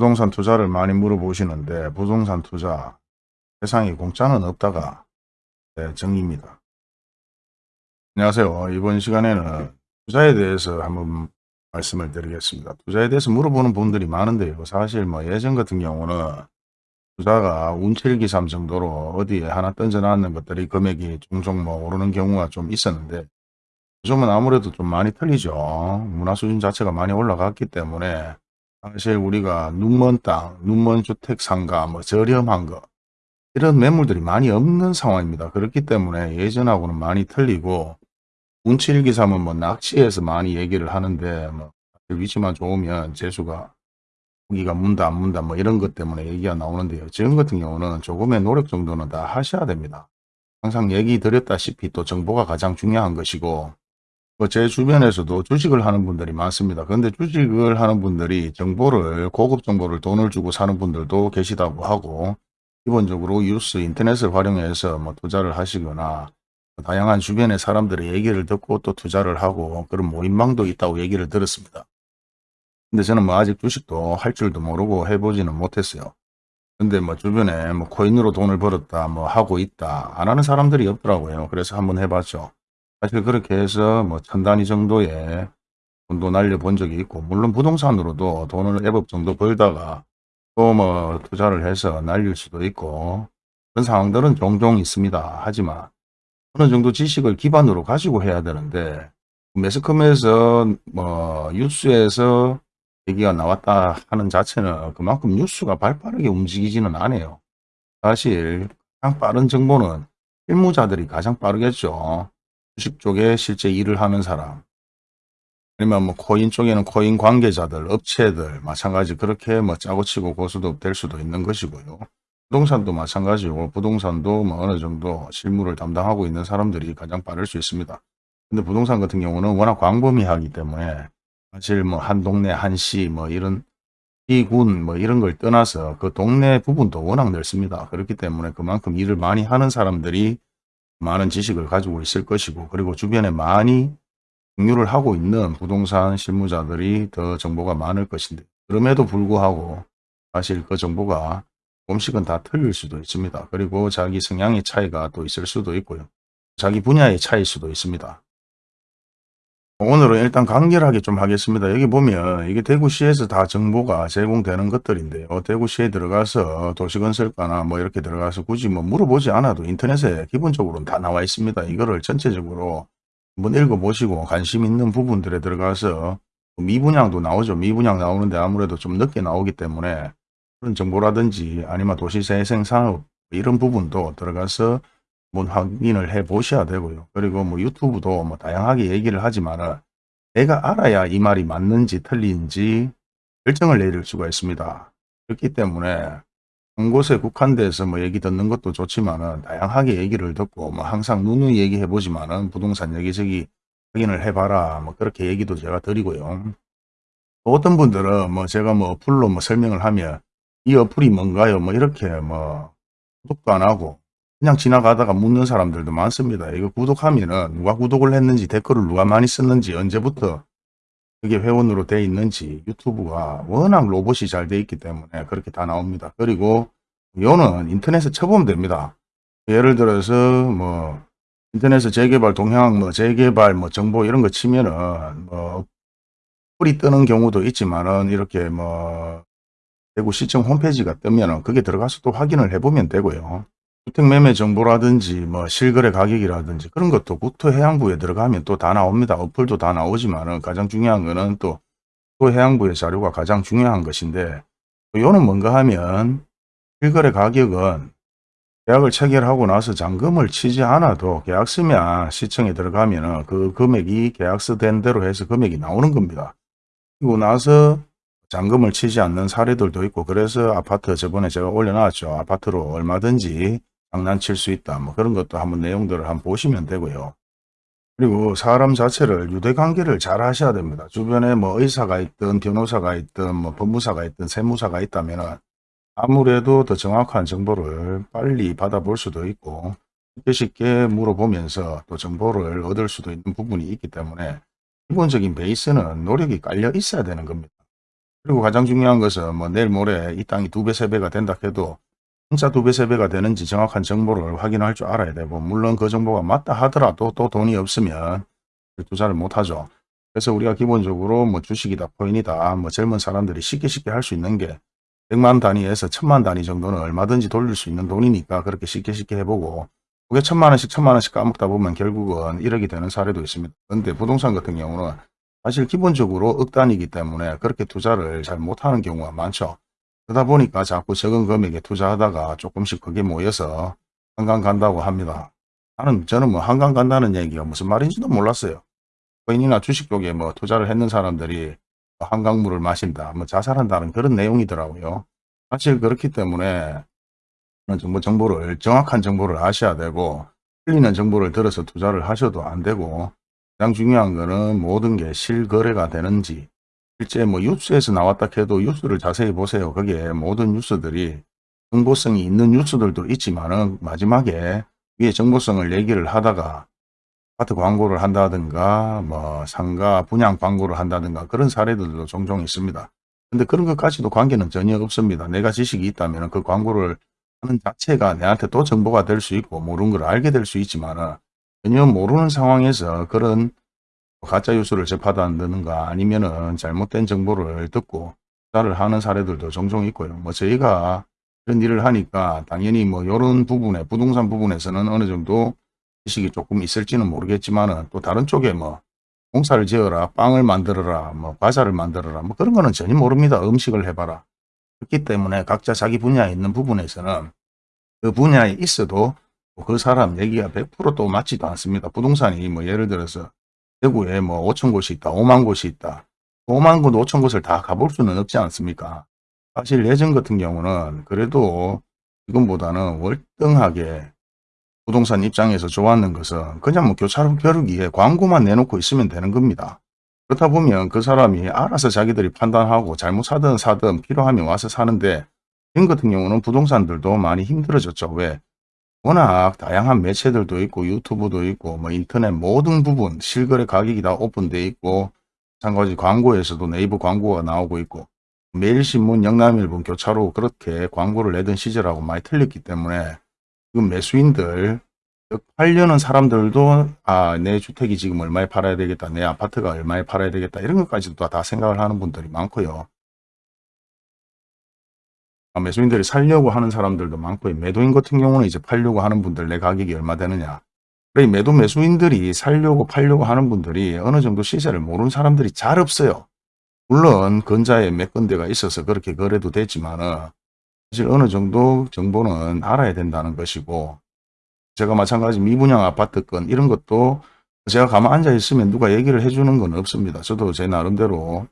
부동산 투자를 많이 물어보시는데 부동산 투자 세상에 공짜는 없다가 네, 정의입니다. 안녕하세요. 이번 시간에는 투자에 대해서 한번 말씀을 드리겠습니다. 투자에 대해서 물어보는 분들이 많은데요. 사실 뭐 예전 같은 경우는 투자가 운칠기삼 정도로 어디에 하나 던져놨는 것들이 금액이 종종 뭐 오르는 경우가 좀 있었는데 요즘은 아무래도 좀 많이 틀리죠. 문화 수준 자체가 많이 올라갔기 때문에 사실 우리가 눈먼 땅, 눈먼 주택 상가, 뭐 저렴한 거 이런 매물들이 많이 없는 상황입니다. 그렇기 때문에 예전하고는 많이 틀리고 운치일기삼은 뭐 낚시에서 많이 얘기를 하는데 뭐 위치만 좋으면 재수가 고기가 문다 안 문다 뭐 이런 것 때문에 얘기가 나오는데요. 지금 같은 경우는 조금의 노력 정도는 다 하셔야 됩니다. 항상 얘기 드렸다시피 또 정보가 가장 중요한 것이고 뭐 제 주변에서도 주식을 하는 분들이 많습니다. 그런데 주식을 하는 분들이 정보를 고급 정보를 돈을 주고 사는 분들도 계시다고 하고 기본적으로 뉴스 인터넷을 활용해서 뭐 투자를 하시거나 다양한 주변의 사람들의 얘기를 듣고 또 투자를 하고 그런 모임망도 있다고 얘기를 들었습니다. 근데 저는 뭐 아직 주식도 할 줄도 모르고 해보지는 못했어요. 근데 뭐 주변에 뭐 코인으로 돈을 벌었다 뭐 하고 있다 안 하는 사람들이 없더라고요. 그래서 한번 해봤죠. 사실 그렇게 해서 뭐 천 단위 정도의 돈도 날려본 적이 있고 물론 부동산으로도 돈을 애법 정도 벌다가 또 뭐 투자를 해서 날릴 수도 있고 그런 상황들은 종종 있습니다. 하지만 어느 정도 지식을 기반으로 가지고 해야 되는데 매스컴에서 뭐 뉴스에서 얘기가 나왔다 하는 자체는 그만큼 뉴스가 발빠르게 움직이지는 않아요. 사실 가장 빠른 정보는 실무자들이 가장 빠르겠죠. 주식 쪽에 실제 일을 하는 사람 아니면 뭐 코인 쪽에는 코인 관계자들, 업체들 마찬가지 그렇게 뭐 짜고 치고 고수도 될 수도 있는 것이고요. 부동산도 마찬가지고 부동산도 뭐 어느 정도 실무를 담당하고 있는 사람들이 가장 빠를 수 있습니다. 근데 부동산 같은 경우는 워낙 광범위하기 때문에 사실 뭐 한 동네 한 시 뭐 이런 시군 뭐 이런 걸 떠나서 그 동네 부분도 워낙 넓습니다. 그렇기 때문에 그만큼 일을 많이 하는 사람들이 많은 지식을 가지고 있을 것이고 그리고 주변에 많이 공유를 하고 있는 부동산 실무자들이 더 정보가 많을 것인데 그럼에도 불구하고 사실 그 정보가 조금씩은 다 틀릴 수도 있습니다. 그리고 자기 성향의 차이가 또 있을 수도 있고요. 자기 분야의 차이일 수도 있습니다. 오늘은 일단 간결하게 좀 하겠습니다. 여기 보면 이게 대구시에서 다 정보가 제공되는 것들인데요. 대구시에 들어가서 도시건설과나 뭐 이렇게 들어가서 굳이 뭐 물어보지 않아도 인터넷에 기본적으로는 다 나와 있습니다. 이거를 전체적으로 한번 읽어보시고 관심 있는 부분들에 들어가서 미분양도 나오죠. 미분양 나오는데 아무래도 좀 늦게 나오기 때문에 그런 정보라든지 아니면 도시재생산업 이런 부분도 들어가서 한번 확인을 해 보셔야 되고요. 그리고 뭐 유튜브도 뭐 다양하게 얘기를 하지만 내가 알아야 이 말이 맞는지 틀린지 결정을 내릴 수가 있습니다. 그렇기 때문에 한 곳에 국한돼서 뭐 얘기 듣는 것도 좋지만은 다양하게 얘기를 듣고 뭐 항상 누누이 얘기해 보지만은 부동산 여기저기 확인을 해봐라 뭐 그렇게 얘기도 제가 드리고요. 어떤 분들은 뭐 제가 뭐 어플로 뭐 설명을 하면 이 어플이 뭔가요? 뭐 이렇게 뭐 구독도 안 하고 그냥 지나가다가 묻는 사람들도 많습니다. 이거 구독하면은 누가 구독을 했는지 댓글을 누가 많이 썼는지 언제부터 그게 회원으로 돼 있는지 유튜브가 워낙 로봇이 잘 돼 있기 때문에 그렇게 다 나옵니다. 그리고 요는 인터넷에 쳐보면 됩니다. 예를 들어서 뭐 인터넷에 재개발 동향 뭐 재개발 뭐 정보 이런 거 치면은 뭐 뿌리 뜨는 경우도 있지만은 이렇게 뭐 대구시청 홈페이지가 뜨면은 그게 들어가서 또 확인을 해보면 되고요. 주택매매 정보라든지 뭐 실거래 가격이라든지 그런 것도 국토해양부에 들어가면 또 다 나옵니다. 어플도 다 나오지만은 가장 중요한 거는 또 국토해양부의 자료가 가장 중요한 것인데 요는 뭔가 하면 실거래 가격은 계약을 체결하고 나서 잔금을 치지 않아도 계약서면 시청에 들어가면 그 금액이 계약서 된 대로 해서 금액이 나오는 겁니다. 그리고 나서 잔금을 치지 않는 사례들도 있고 그래서 아파트 저번에 제가 올려놨죠. 아파트로 얼마든지 장난칠 수 있다. 뭐 그런 것도 한번 내용들을 한번 보시면 되고요. 그리고 사람 자체를 유대관계를 잘 하셔야 됩니다. 주변에 뭐 의사가 있든 변호사가 있든 뭐 법무사가 있든 세무사가 있다면 아무래도 더 정확한 정보를 빨리 받아볼 수도 있고 쉽게 쉽게 물어보면서 또 정보를 얻을 수도 있는 부분이 있기 때문에 기본적인 베이스는 노력이 깔려 있어야 되는 겁니다. 그리고 가장 중요한 것은 뭐 내일 모레 이 땅이 두 배, 세 배가 된다 해도 진짜 두 배, 세 배가 되는지 정확한 정보를 확인할 줄 알아야 되고 물론 그 정보가 맞다 하더라도 또 돈이 없으면 투자를 못 하죠. 그래서 우리가 기본적으로 뭐 주식이다, 코인이다, 뭐 젊은 사람들이 쉽게 쉽게 할 수 있는 게 100만 단위에서 1000만 단위 정도는 얼마든지 돌릴 수 있는 돈이니까 그렇게 쉽게 쉽게 해보고 그게 천만 원씩 천만 원씩 까먹다 보면 결국은 1억이 되는 사례도 있습니다. 그런데 부동산 같은 경우는 사실 기본적으로 억 단위이기 때문에 그렇게 투자를 잘 못하는 경우가 많죠. 그러다 보니까 자꾸 적은 금액에 투자하다가 조금씩 그게 모여서 한강 간다고 합니다. 나는 저는 뭐 한강 간다는 얘기가 무슨 말인지도 몰랐어요. 코인이나 주식 쪽에 뭐 투자를 했는 사람들이 한강물을 마신다, 뭐 자살한다는 그런 내용이더라고요. 사실 그렇기 때문에 정보 정보를 정확한 정보를 아셔야 되고 틀리는 정보를 들어서 투자를 하셔도 안 되고 가장 중요한 거는 모든 게 실거래가 되는지 실제 뭐 뉴스에서 나왔다 해도 뉴스를 자세히 보세요. 거기에 모든 뉴스들이 정보성이 있는 뉴스들도 있지만은 마지막에 위에 정보성을 얘기를 하다가 아파트 광고를 한다든가 뭐 상가 분양 광고를 한다든가 그런 사례들도 종종 있습니다. 근데 그런 것까지도 관계는 전혀 없습니다. 내가 지식이 있다면 그 광고를 하는 자체가 내한테 또 정보가 될 수 있고 모르는 걸 알게 될 수 있지만 전혀 모르는 상황에서 그런 가짜 뉴스를 접하다든가 아니면은 잘못된 정보를 듣고 투자를 하는 사례들도 종종 있고요. 뭐 저희가 이런 일을 하니까 당연히 뭐 이런 부분에 부동산 부분에서는 어느 정도 지식이 조금 있을지는 모르겠지만은 또 다른 쪽에 뭐 공사를 지어라, 빵을 만들어라, 뭐 과자를 만들어라, 뭐 그런 거는 전혀 모릅니다. 음식을 해봐라. 그렇기 때문에 각자 자기 분야에 있는 부분에서는 그 분야에 있어도 그 사람 얘기가 100%또 맞지도 않습니다. 부동산이 뭐 예를 들어서 대구에 뭐 5천 곳이 있다, 5만 곳이 있다. 5만 곳, 5천 곳을 다 가볼 수는 없지 않습니까? 사실 예전 같은 경우는 그래도 지금보다는 월등하게 부동산 입장에서 좋았는 것은 그냥 뭐 교차로 벼르기에 광고만 내놓고 있으면 되는 겁니다. 그렇다 보면 그 사람이 알아서 자기들이 판단하고 잘못 사든 사든 필요하면 와서 사는데 지금 같은 경우는 부동산들도 많이 힘들어졌죠. 왜? 워낙 다양한 매체들도 있고 유튜브도 있고 뭐 인터넷 모든 부분 실거래 가격이 다 오픈돼 있고 마찬가지 광고에서도 네이버 광고가 나오고 있고 매일신문 영남일본 교차로 그렇게 광고를 내던 시절하고 많이 틀렸기 때문에 지금 매수인들 팔려는 사람들도 아 내 주택이 지금 얼마에 팔아야 되겠다 내 아파트가 얼마에 팔아야 되겠다 이런 것까지도 다 생각을 하는 분들이 많고요. 아, 매수인들이 살려고 하는 사람들도 많고요 매도인 같은 경우는 이제 팔려고 하는 분들 내 가격이 얼마 되느냐 그래 매도 매수인들이 살려고 팔려고 하는 분들이 어느 정도 시세를 모르는 사람들이 잘 없어요 물론 근자에 몇 군데가 있어서 그렇게 거래도 되지만은 사실 어느 정도 정보는 알아야 된다는 것이고 제가 마찬가지 미분양 아파트 건 이런 것도 제가 가만 앉아 있으면 누가 얘기를 해주는 건 없습니다. 저도 제 나름대로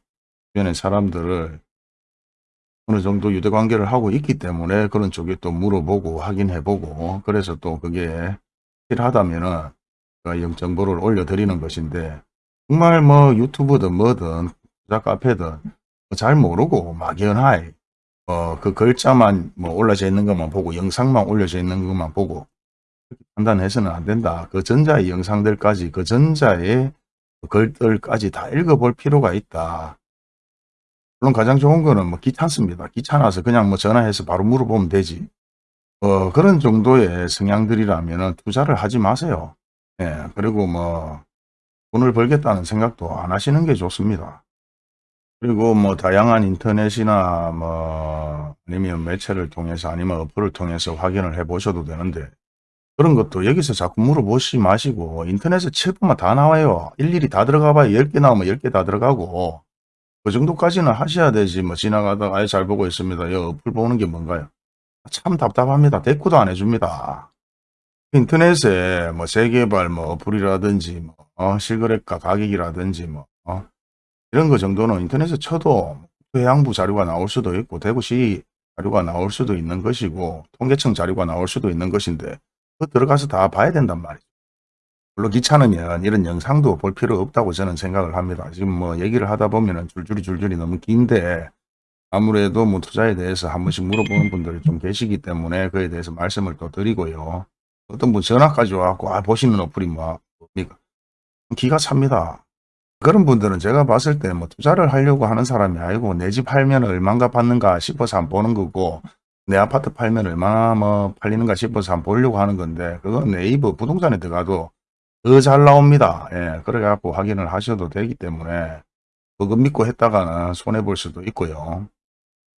주변의 사람들을 어느 정도 유대 관계를 하고 있기 때문에 그런 쪽에 또 물어보고 확인해보고 그래서 또 그게 필요하다면은 영 정보를 올려드리는 것인데 정말 뭐 유튜브든 뭐든 투자 카페든 잘 모르고 막연하게 어, 그 글자만 뭐 올라져 있는 것만 보고 영상만 올려져 있는 것만 보고 판단해서는 안 된다. 그 전자의 영상들까지 그 전자의 글들까지 다 읽어볼 필요가 있다. 물론 가장 좋은 거는 뭐 귀찮습니다. 귀찮아서 그냥 뭐 전화해서 바로 물어보면 되지. 어, 그런 정도의 성향들이라면 투자를 하지 마세요. 예, 그리고 뭐 돈을 벌겠다는 생각도 안 하시는 게 좋습니다. 그리고 뭐 다양한 인터넷이나 뭐 아니면 매체를 통해서 아니면 어플을 통해서 확인을 해 보셔도 되는데 그런 것도 여기서 자꾸 물어보시 마시고 인터넷에 칠보면 다 나와요. 일일이 다 들어가 봐야 10개 나오면 10개 다 들어가고 그 정도까지는 하셔야 되지 뭐 지나가다가 아예 잘 보고 있습니다. 이 어플 보는 게 뭔가요? 참 답답합니다. 대꾸도 안 해줍니다. 인터넷에 뭐 재개발 뭐 어플이라든지 뭐 어, 실거래가 가격이라든지 뭐 어, 이런 거 정도는 인터넷에 쳐도 해양부 자료가 나올 수도 있고 대구시 자료가 나올 수도 있는 것이고 통계청 자료가 나올 수도 있는 것인데 그 들어가서 다 봐야 된단 말이죠. 물론 귀찮으면 이런 영상도 볼 필요 없다고 저는 생각을 합니다. 지금 뭐 얘기를 하다 보면 줄줄이 줄줄이 너무 긴데 아무래도 뭐 투자에 대해서 한 번씩 물어보는 분들이 좀 계시기 때문에 그에 대해서 말씀을 또 드리고요. 어떤 분 전화까지 와갖고 아 보시는 어플이 뭐 뭡니까? 기가 찹니다. 그런 분들은 제가 봤을 때 뭐 투자를 하려고 하는 사람이 아니고 내 집 팔면 얼마인가 받는가 싶어서 안 보는 거고 내 아파트 팔면 얼마나 뭐 팔리는가 싶어서 안 보려고 하는 건데 그건 네이버 부동산에 들어가도 더 잘 나옵니다. 예, 그래 갖고 확인을 하셔도 되기 때문에 그거 믿고 했다가는 손해 볼 수도 있고요.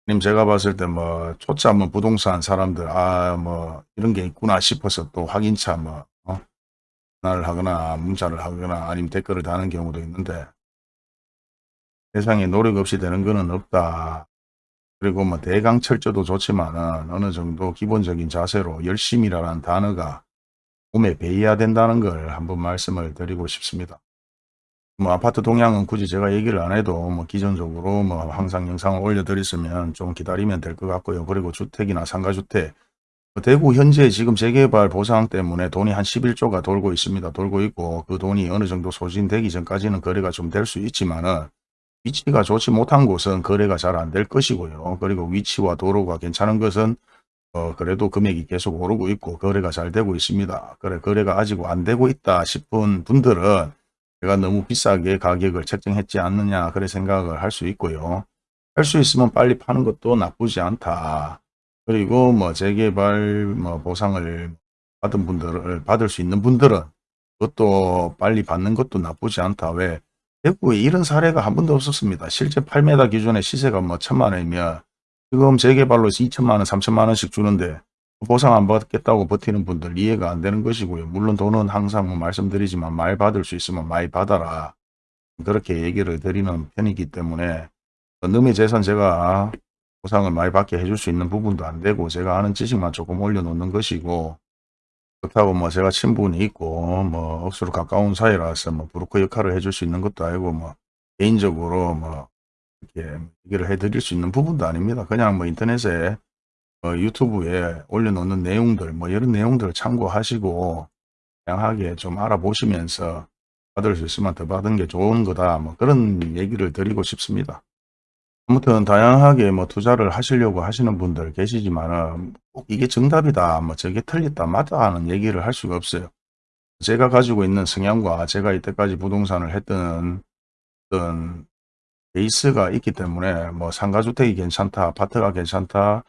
님 제가 봤을 때 뭐 초짜 뭐 부동산 사람들 아 뭐 이런 게 있구나 싶어서 또 확인차 뭐 어? 전화를 하거나 문자를 하거나 아니면 댓글을 다는 경우도 있는데 세상에 노력 없이 되는 거는 없다. 그리고 뭐 대강 철저도 좋지만 은 어느 정도 기본적인 자세로 열심이라는 단어가 몸에 배어야 된다는 걸 한번 말씀을 드리고 싶습니다. 뭐 아파트 동향은 굳이 제가 얘기를 안 해도 뭐 기존적으로 뭐 항상 영상을 올려드렸으면 좀 기다리면 될 것 같고요. 그리고 주택이나 상가주택 뭐 대구 현재 지금 재개발 보상 때문에 돈이 한 11조가 돌고 있습니다. 돌고 있고 그 돈이 어느 정도 소진되기 전까지는 거래가 좀 될 수 있지만은 위치가 좋지 못한 곳은 거래가 잘 안 될 것이고요. 그리고 위치와 도로가 괜찮은 것은 어 그래도 금액이 계속 오르고 있고 거래가 잘 되고 있습니다. 그래 거래가 아직 안 되고 있다 싶은 분들은 제가 너무 비싸게 가격을 책정했지 않느냐 그래 생각을 할 수 있고요. 할 수 있으면 빨리 파는 것도 나쁘지 않다. 그리고 뭐 재개발 뭐 보상을 받은 분들을 받을 수 있는 분들은 그것도 빨리 받는 것도 나쁘지 않다. 왜? 대구에 이런 사례가 한 번도 없었습니다. 실제 8m 기준의 시세가 뭐 천만 원이면 지금 재개발로 2천만 원, 3천만 원씩 주는데 보상 안 받겠다고 버티는 분들 이해가 안 되는 것이고요. 물론 돈은 항상 뭐 말씀드리지만 많이 받을 수 있으면 많이 받아라. 그렇게 얘기를 드리는 편이기 때문에 너의 재산 제가 보상을 많이 받게 해줄 수 있는 부분도 안 되고 제가 아는 지식만 조금 올려놓는 것이고 그렇다고 뭐 제가 친분이 있고 뭐 억수로 가까운 사이라서 뭐 브로커 역할을 해줄 수 있는 것도 아니고 뭐 개인적으로 뭐 이렇게 얘기를 해드릴 수 있는 부분도 아닙니다. 그냥 뭐 인터넷에 어, 유튜브에 올려놓는 내용들 뭐 이런 내용들을 참고하시고 다양하게 좀 알아보시면서 받을 수 있으면 더 받은 게 좋은 거다 뭐 그런 얘기를 드리고 싶습니다. 아무튼 다양하게 뭐 투자를 하시려고 하시는 분들 계시지만은 꼭 이게 정답이다 뭐 저게 틀렸다 맞다 하는 얘기를 할 수가 없어요. 제가 가지고 있는 성향과 제가 이때까지 부동산을 했던 어떤 베이스가 있기 때문에 뭐 상가주택이 괜찮다 아파트가 괜찮다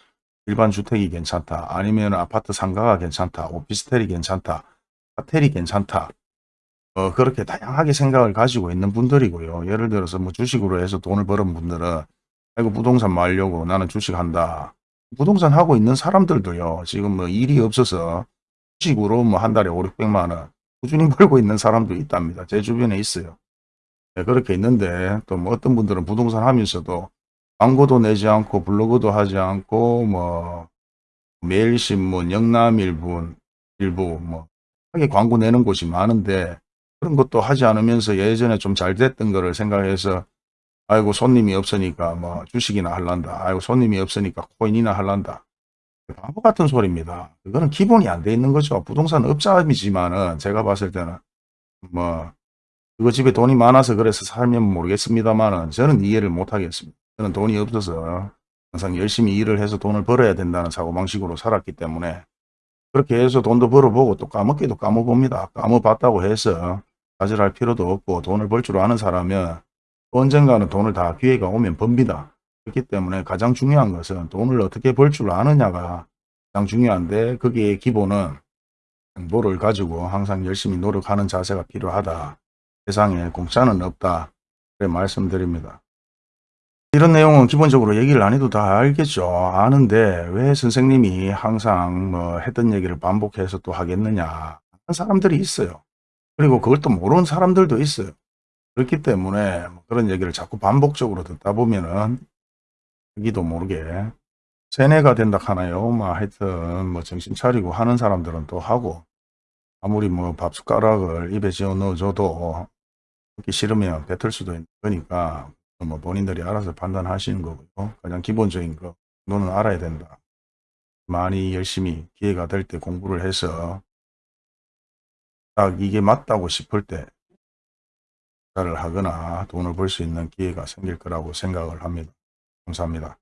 일반 주택이 괜찮다. 아니면 아파트 상가가 괜찮다. 오피스텔이 괜찮다. 호텔이 괜찮다. 어, 그렇게 다양하게 생각을 가지고 있는 분들이고요. 예를 들어서 뭐 주식으로 해서 돈을 버는 분들은 아이고 부동산 말려고 나는 주식한다. 부동산 하고 있는 사람들도요. 지금 뭐 일이 없어서 주식으로 뭐 한 달에 5, 600만 원 꾸준히 벌고 있는 사람도 있답니다. 제 주변에 있어요. 네, 그렇게 있는데 또 뭐 어떤 분들은 부동산 하면서도 광고도 내지 않고 블로그도 하지 않고 뭐 매일신문, 영남일보, 일부 뭐 하게 광고 내는 곳이 많은데 그런 것도 하지 않으면서 예전에 좀 잘 됐던 거를 생각해서 아이고 손님이 없으니까 뭐 주식이나 할란다. 아이고 손님이 없으니까 코인이나 할란다. 바보 같은 소리입니다. 그거는 기본이 안 돼 있는 거죠. 부동산 업자이지만은 제가 봤을 때는 뭐 그거 집에 돈이 많아서 그래서 살면 모르겠습니다만은 저는 이해를 못 하겠습니다. 저는 돈이 없어서 항상 열심히 일을 해서 돈을 벌어야 된다는 사고방식으로 살았기 때문에 그렇게 해서 돈도 벌어보고 또 까먹기도 까먹습니다. 까먹봤다고 해서 가절할 필요도 없고 돈을 벌 줄 아는 사람은 언젠가는 돈을 다 기회가 오면 법니다. 그렇기 때문에 가장 중요한 것은 돈을 어떻게 벌 줄 아느냐가 가장 중요한데 거기에 기본은 정보를 가지고 항상 열심히 노력하는 자세가 필요하다. 세상에 공짜는 없다. 그래 말씀드립니다. 이런 내용은 기본적으로 얘기를 안 해도 다 알겠죠. 아는데 왜 선생님이 항상 뭐 했던 얘기를 반복해서 또 하겠느냐. 하는 사람들이 있어요. 그리고 그걸 또 모르는 사람들도 있어요. 그렇기 때문에 뭐 그런 얘기를 자꾸 반복적으로 듣다 보면은 자기도 모르게 세뇌가 된다 하나요. 뭐 하여튼 뭐 정신 차리고 하는 사람들은 또 하고 아무리 뭐 밥 숟가락을 입에 지어 넣어줘도 먹기 싫으면 뱉을 수도 있는 거니까 뭐 본인들이 알아서 판단하시는 거고요. 가장 기본적인 거 너는 알아야 된다. 많이 열심히 기회가 될 때 공부를 해서 딱 이게 맞다고 싶을 때 투자를 하거나 돈을 벌 수 있는 기회가 생길 거라고 생각을 합니다. 감사합니다.